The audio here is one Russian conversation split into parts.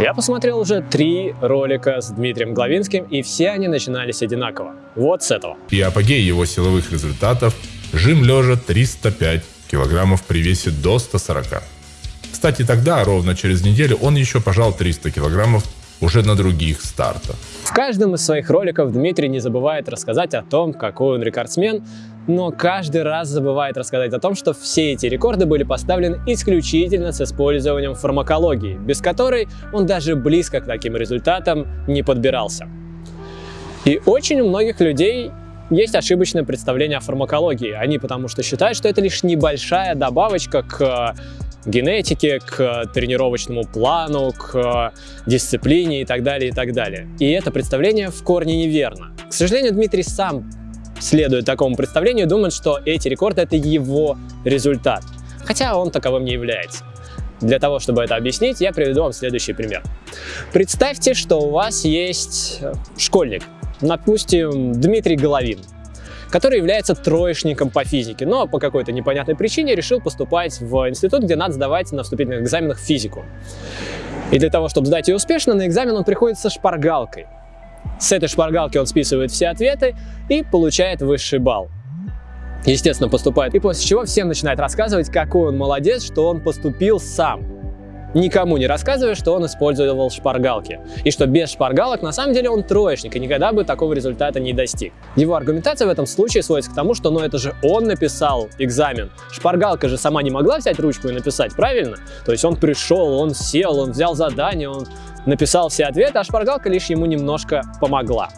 Я посмотрел уже три ролика с Дмитрием Главинским, и все они начинались одинаково. Вот с этого. И апогей его силовых результатов – жим лежа 305 килограммов при весе до 140. Кстати, тогда, ровно через неделю, он еще пожал 300 килограммов уже на других стартах. В каждом из своих роликов Дмитрий не забывает рассказать о том, какой он рекордсмен, но каждый раз забывает рассказать о том, что все эти рекорды были поставлены исключительно с использованием фармакологии, без которой он даже близко к таким результатам не подбирался. И очень у многих людей есть ошибочное представление о фармакологии. Они потому что считают, что это лишь небольшая добавочка к генетике, к тренировочному плану, к дисциплине и так далее, и так далее. И это представление в корне неверно. К сожалению, Дмитрий сам следует такому представлению и думает, что эти рекорды — это его результат. Хотя он таковым не является. Для того, чтобы это объяснить, я приведу вам следующий пример. Представьте, что у вас есть школьник, допустим, Дмитрий Головин который является троечником по физике, но по какой-то непонятной причине решил поступать в институт, где надо сдавать на вступительных экзаменах физику. И для того, чтобы сдать ее успешно, на экзамен он приходит со шпаргалкой. С этой шпаргалки он списывает все ответы и получает высший балл. Естественно, поступает. И после чего всем начинает рассказывать, какой он молодец, что он поступил сам никому не рассказывая, что он использовал шпаргалки. И что без шпаргалок на самом деле он троечник и никогда бы такого результата не достиг. Его аргументация в этом случае сводится к тому, что ну это же он написал экзамен. Шпаргалка же сама не могла взять ручку и написать, правильно? То есть он пришел, он сел, он взял задание, он написал все ответы, а шпаргалка лишь ему немножко помогла.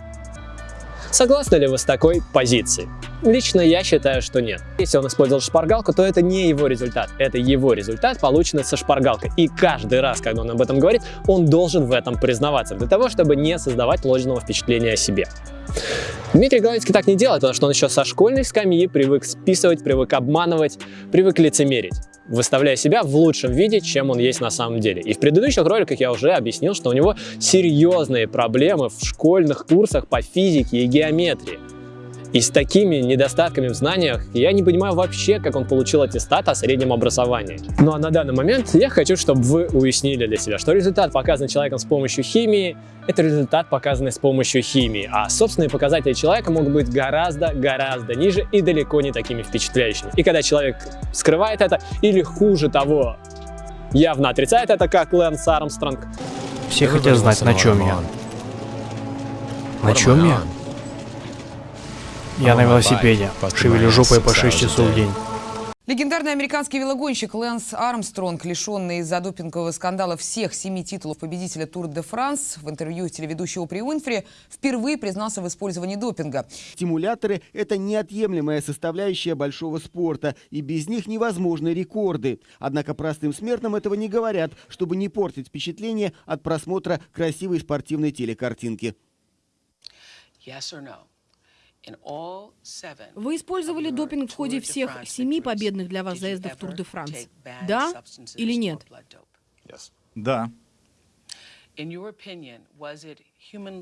Согласны ли вы с такой позицией? Лично я считаю, что нет. Если он использовал шпаргалку, то это не его результат. Это его результат, полученный со шпаргалкой. И каждый раз, когда он об этом говорит, он должен в этом признаваться, для того, чтобы не создавать ложного впечатления о себе. Дмитрий Головицкий так не делает, потому что он еще со школьной скамьи привык списывать, привык обманывать, привык лицемерить выставляя себя в лучшем виде, чем он есть на самом деле. И в предыдущих роликах я уже объяснил, что у него серьезные проблемы в школьных курсах по физике и геометрии. И с такими недостатками в знаниях я не понимаю вообще, как он получил аттестат о среднем образовании. Ну а на данный момент я хочу, чтобы вы уяснили для себя, что результат, показанный человеком с помощью химии, это результат, показанный с помощью химии, а собственные показатели человека могут быть гораздо-гораздо ниже и далеко не такими впечатляющими. И когда человек скрывает это или хуже того, явно отрицает это, как Лэнс Армстронг. Все хотят знать, на чем я. На чем я? Я на велосипеде. Шевелю жопой по 6 часов в день. Легендарный американский велогонщик Лэнс Армстронг, лишенный из-за допингового скандала всех семи титулов победителя Тур де Франс, в интервью телеведущей Опре Уинфри впервые признался в использовании допинга. Стимуляторы – это неотъемлемая составляющая большого спорта, и без них невозможны рекорды. Однако простым смертным этого не говорят, чтобы не портить впечатление от просмотра красивой спортивной телекартинки. Yes or no? Вы использовали допинг в ходе всех семи победных для вас заездов Тур де Франс. Да или нет? Да.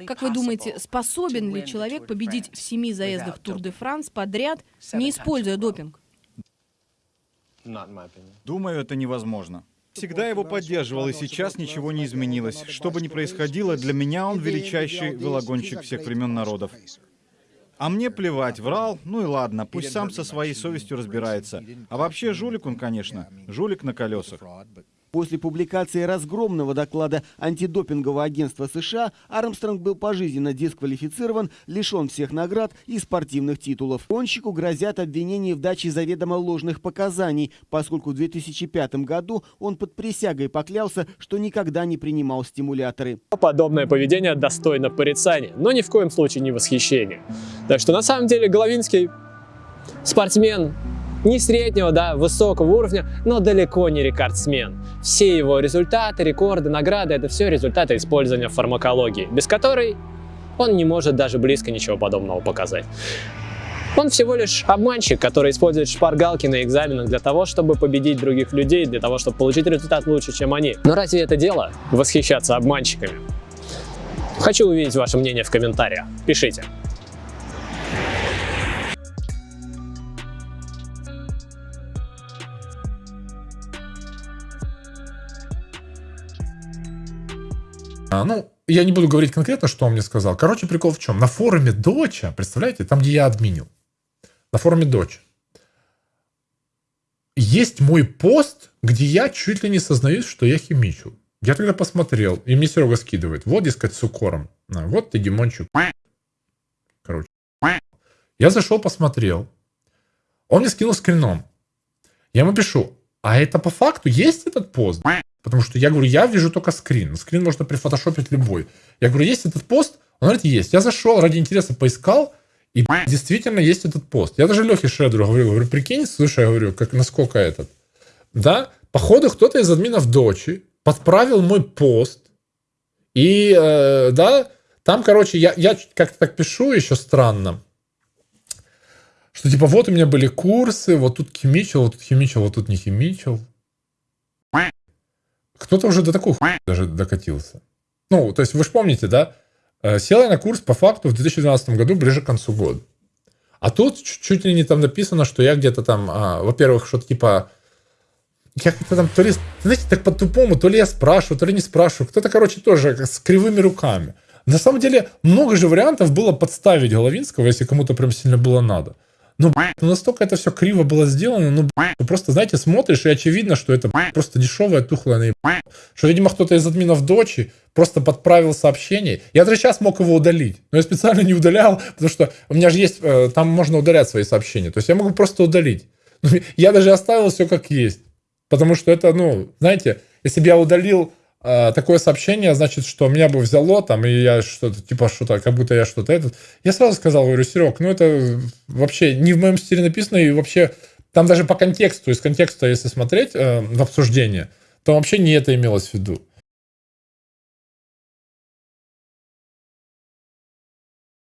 Как вы думаете, способен ли человек победить в семи заездах Тур де Франс подряд, не используя допинг? Думаю, это невозможно. Всегда его поддерживал, и сейчас ничего не изменилось. Что бы ни происходило, для меня он величайший велогонщик всех времен народов. А мне плевать, врал, ну и ладно, пусть сам со своей совестью разбирается. А вообще жулик он, конечно, жулик на колесах. После публикации разгромного доклада антидопингового агентства США Армстронг был пожизненно дисквалифицирован, лишен всех наград и спортивных титулов. Гонщику грозят обвинения в даче заведомо ложных показаний, поскольку в 2005 году он под присягой поклялся, что никогда не принимал стимуляторы. Подобное поведение достойно порицания, но ни в коем случае не восхищения. Так что на самом деле Головинский спортсмен не среднего, да, высокого уровня, но далеко не рекордсмен. Все его результаты, рекорды, награды – это все результаты использования фармакологии, без которой он не может даже близко ничего подобного показать. Он всего лишь обманщик, который использует шпаргалки на экзаменах для того, чтобы победить других людей, для того, чтобы получить результат лучше, чем они. Но разве это дело – восхищаться обманщиками? Хочу увидеть ваше мнение в комментариях. Пишите. А, ну, я не буду говорить конкретно, что он мне сказал. Короче, прикол в чем? На форуме Доча, представляете, там, где я админил, на форуме Доча, есть мой пост, где я чуть ли не сознаюсь, что я химичу. Я тогда посмотрел, и мне Серега скидывает. Вот, дескать, с укором. А, вот ты, Димончик. Короче. Я зашел, посмотрел. Он мне скинул скрином. Я ему пишу, а это по факту есть этот пост? Потому что я говорю, я вижу только скрин. Скрин можно прифотошопить любой. Я говорю, есть этот пост? Он говорит, есть. Я зашел, ради интереса поискал, и действительно есть этот пост. Я даже Лехе Шредеру говорю, говорю, прикинь, слушай, я говорю, как, насколько этот. Да, походу кто-то из админов дочи подправил мой пост. И, э, да, там, короче, я, я как-то так пишу еще странно. Что типа вот у меня были курсы, вот тут химичил, вот тут химичил, вот тут не химичил. Кто-то уже до такой даже докатился. Ну, то есть вы же помните, да? Э, сел я на курс по факту в 2012 году, ближе к концу года. А тут чуть ли не там написано, что я где-то там, а, во-первых, что-то типа... Я как-то там, то ли, знаете, так по-тупому, то ли я спрашиваю, то ли не спрашиваю. Кто-то, короче, тоже с кривыми руками. На самом деле, много же вариантов было подставить Головинского, если кому-то прям сильно было надо. Ну, ну, настолько это все криво было сделано, ну, ну, просто, знаете, смотришь, и очевидно, что это просто дешевая, тухлая наеб... Что, видимо, кто-то из админов дочи просто подправил сообщение. Я даже сейчас мог его удалить, но я специально не удалял, потому что у меня же есть, э, там можно удалять свои сообщения. То есть я могу просто удалить. Я даже оставил все как есть. Потому что это, ну, знаете, если бы я удалил такое сообщение, значит, что меня бы взяло там, и я что-то, типа, что-то, как будто я что-то этот. Я сразу сказал, говорю, Серег, ну это вообще не в моем стиле написано, и вообще там даже по контексту, из контекста, если смотреть э, в обсуждение, то вообще не это имелось в виду.